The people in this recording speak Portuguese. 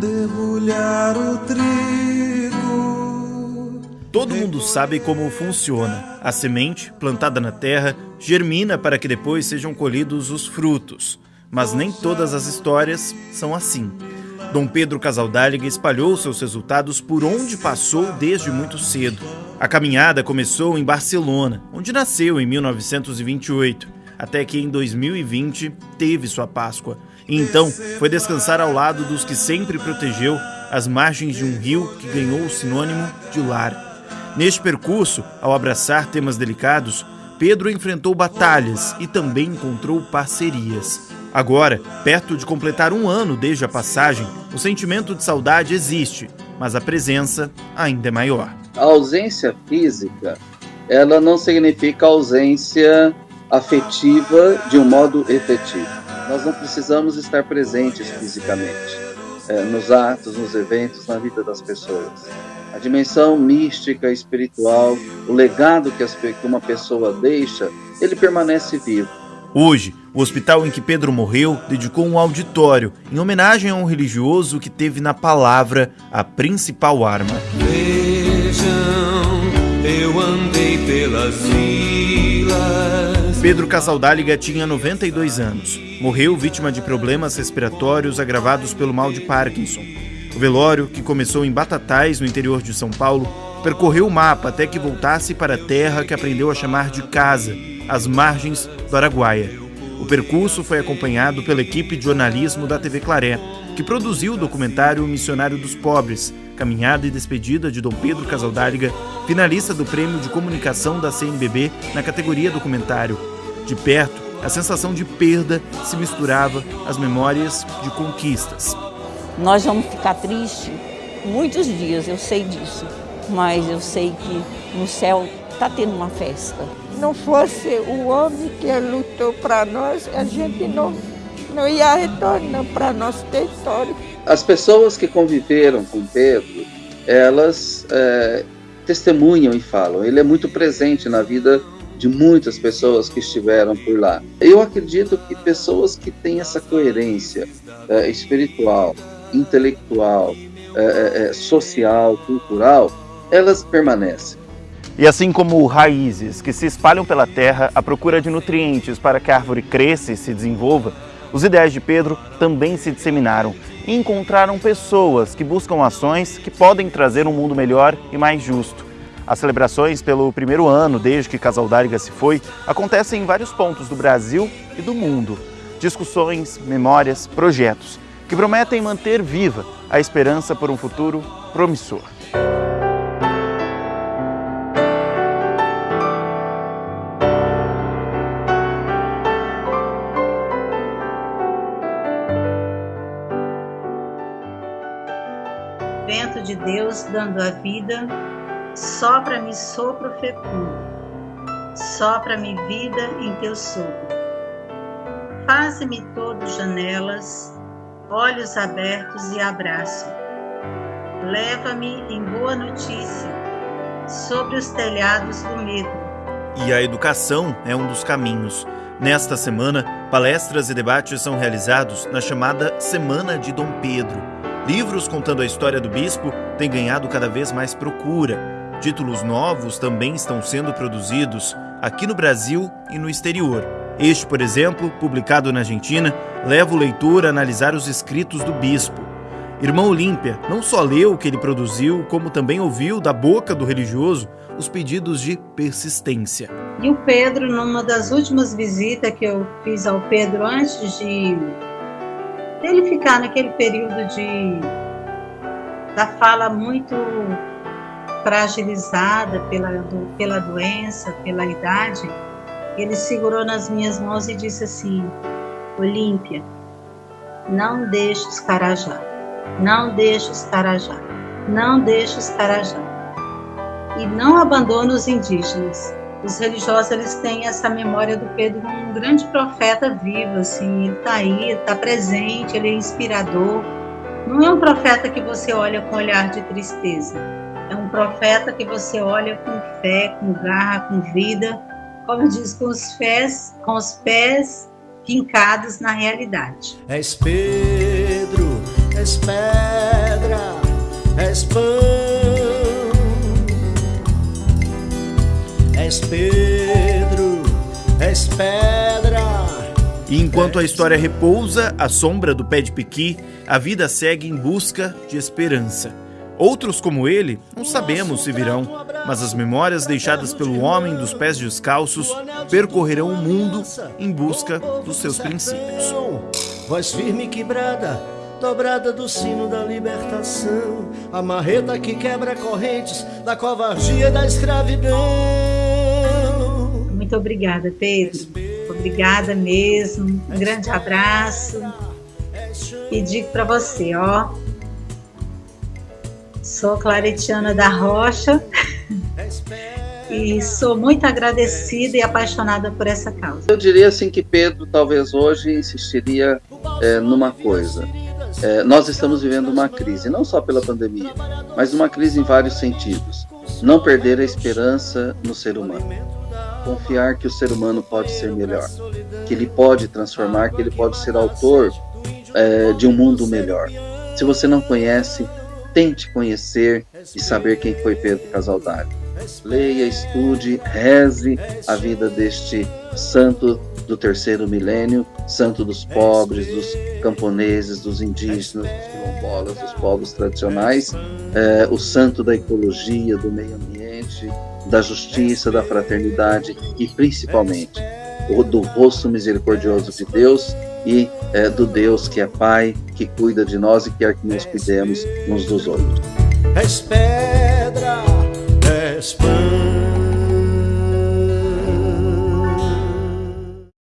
debulhar o trigo. Todo mundo sabe como funciona. A semente, plantada na terra, germina para que depois sejam colhidos os frutos. Mas nem todas as histórias são assim. Dom Pedro Casaldáliga espalhou seus resultados por onde passou desde muito cedo. A caminhada começou em Barcelona, onde nasceu em 1928, até que em 2020 teve sua Páscoa. E então foi descansar ao lado dos que sempre protegeu as margens de um rio que ganhou o sinônimo de lar. Neste percurso, ao abraçar temas delicados, Pedro enfrentou batalhas e também encontrou parcerias. Agora, perto de completar um ano desde a passagem, o sentimento de saudade existe, mas a presença ainda é maior. A ausência física, ela não significa ausência afetiva de um modo efetivo. Nós não precisamos estar presentes fisicamente, é, nos atos, nos eventos, na vida das pessoas. A dimensão mística, espiritual, o legado que uma pessoa deixa, ele permanece vivo. Hoje, o hospital em que Pedro morreu dedicou um auditório em homenagem a um religioso que teve na palavra a principal arma. Vejam, eu andei pelas vilas. Pedro Casaldáliga tinha 92 anos. Morreu vítima de problemas respiratórios agravados pelo mal de Parkinson. O velório, que começou em Batatais, no interior de São Paulo, percorreu o mapa até que voltasse para a terra que aprendeu a chamar de casa, às margens do Araguaia. O percurso foi acompanhado pela equipe de jornalismo da TV Claré, que produziu o documentário Missionário dos Pobres, Caminhada e Despedida de Dom Pedro Casaldáliga, finalista do Prêmio de Comunicação da CNBB na categoria documentário. De perto, a sensação de perda se misturava às memórias de conquistas. Nós vamos ficar tristes muitos dias, eu sei disso, mas eu sei que no céu está tendo uma festa. Não fosse o homem que lutou para nós, a gente não, não ia retornar para nosso território. As pessoas que conviveram com Pedro, elas é, testemunham e falam. Ele é muito presente na vida de muitas pessoas que estiveram por lá. Eu acredito que pessoas que têm essa coerência é, espiritual, intelectual, é, é, é, social, cultural, elas permanecem. E assim como raízes que se espalham pela terra à procura de nutrientes para que a árvore cresça e se desenvolva, os ideais de Pedro também se disseminaram e encontraram pessoas que buscam ações que podem trazer um mundo melhor e mais justo. As celebrações pelo primeiro ano desde que Casal Dáriga se foi acontecem em vários pontos do Brasil e do mundo. Discussões, memórias, projetos que prometem manter viva a esperança por um futuro promissor. Vento de Deus dando a vida, sopra-me sopro fecundo, sopra-me vida em teu sopro. Faze-me todos janelas, olhos abertos e abraço. Leva-me em boa notícia sobre os telhados do medo. E a educação é um dos caminhos. Nesta semana, palestras e debates são realizados na chamada Semana de Dom Pedro. Livros contando a história do bispo têm ganhado cada vez mais procura. Títulos novos também estão sendo produzidos aqui no Brasil e no exterior. Este, por exemplo, publicado na Argentina, leva o leitor a analisar os escritos do bispo. Irmão Olímpia não só leu o que ele produziu, como também ouviu da boca do religioso os pedidos de persistência. E o Pedro, numa das últimas visitas que eu fiz ao Pedro antes de ele ficar naquele período de da fala muito fragilizada pela, do, pela doença, pela idade, ele segurou nas minhas mãos e disse assim: Olímpia, não deixe os carajá, não deixe os carajá, não deixe os carajá. E não abandone os indígenas. Os religiosos eles têm essa memória do Pedro um grande profeta vivo, assim, ele está aí, está presente, ele é inspirador. Não é um profeta que você olha com olhar de tristeza. É um profeta que você olha com fé, com garra, com vida, como diz, com os pés, com os pés fincados na realidade. És Pedro, és Pedro és pão, és Pedro, és pedra. E enquanto a história repousa à sombra do pé de piqui, a vida segue em busca de esperança. Outros como ele, não sabemos se virão, mas as memórias deixadas pelo homem dos pés descalços percorrerão o mundo em busca dos seus princípios. Voz firme quebrada, dobrada do sino da libertação, a marreta que quebra correntes da covardia e da escravidão. Muito obrigada, Pedro. Obrigada mesmo. Um grande abraço. E digo para você, ó, Sou claretiana da Rocha e sou muito agradecida e apaixonada por essa causa. Eu diria assim que Pedro talvez hoje insistiria é, numa coisa. É, nós estamos vivendo uma crise, não só pela pandemia, mas uma crise em vários sentidos. Não perder a esperança no ser humano. Confiar que o ser humano pode ser melhor, que ele pode transformar, que ele pode ser autor é, de um mundo melhor. Se você não conhece, tente conhecer e saber quem foi Pedro Casaldari. Leia, estude, reze a vida deste santo do terceiro milênio, santo dos pobres, dos camponeses, dos indígenas, dos quilombolas, dos povos tradicionais, é, o santo da ecologia, do meio ambiente, da justiça, da fraternidade e principalmente do rosto misericordioso de Deus e é, do Deus que é Pai, que cuida de nós e quer que nós cuidemos uns dos outros. És pedra, és pão.